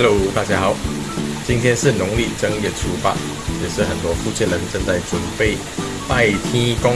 hello 大家好，今天是农历正月初八，也是很多福建人正在准备拜天公。